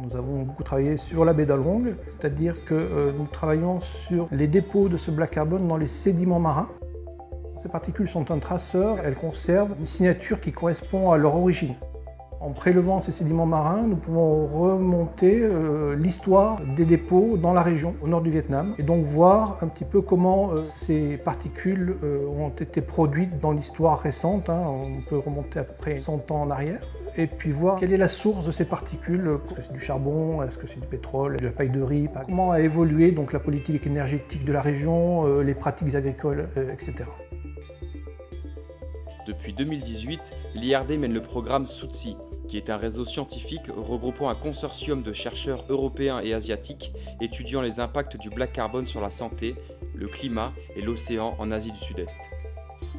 Nous avons beaucoup travaillé sur la baie d'Along, c'est-à-dire que euh, nous travaillons sur les dépôts de ce black carbon dans les sédiments marins. Ces particules sont un traceur, elles conservent une signature qui correspond à leur origine. En prélevant ces sédiments marins, nous pouvons remonter euh, l'histoire des dépôts dans la région, au nord du Vietnam, et donc voir un petit peu comment euh, ces particules ont été produites dans l'histoire récente. Hein. On peut remonter à peu près 100 ans en arrière et puis voir quelle est la source de ces particules. Est-ce que c'est du charbon? Est-ce que c'est du pétrole? De la paille de riz Comment a évolué donc, la politique énergétique de la région, les pratiques agricoles, etc. Depuis 2018, l'IRD mène le programme SOUTSI, qui est un réseau scientifique regroupant un consortium de chercheurs européens et asiatiques étudiant les impacts du black carbone sur la santé, le climat et l'océan en Asie du Sud-Est.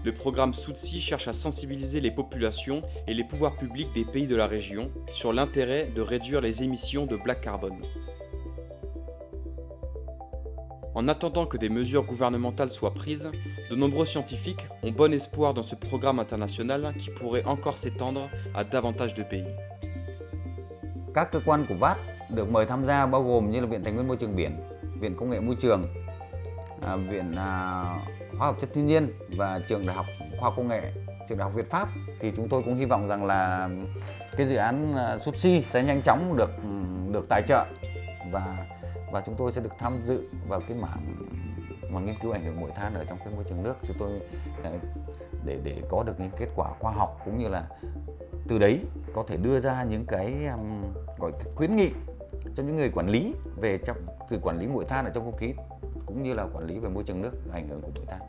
Le programme SOUTSI cherche à sensibiliser les populations et les pouvoirs publics des pays de la région sur l'intérêt de réduire les émissions de black carbone. En attendant que des mesures gouvernementales soient prises, de nombreux scientifiques ont bon espoir dans ce programme international qui pourrait encore s'étendre à davantage de pays. Các cơ quan VAT được mời tham gia bao gồm như là Viện Tài nguyên Môi trường Biển, Viện À, Viện à, Hóa học Chất Thiên nhiên và Trường Đại học Khoa học Công nghệ, Trường Đại học Việt Pháp. Thì chúng tôi cũng hy vọng rằng là cái dự án à, SUTSI sẽ nhanh chóng được được tài trợ và và chúng tôi sẽ được tham dự vào cái mảng mà nghiên cứu ảnh hưởng muội than ở trong cái môi trường nước. Thì tôi để để có được những kết quả khoa học cũng như là từ đấy có thể đưa ra những cái um, gọi khuyến nghị cho những người quản lý về trong từ quản lý muội than ở trong không khí cũng như là quản lý về môi trường nước ảnh hưởng của bụi than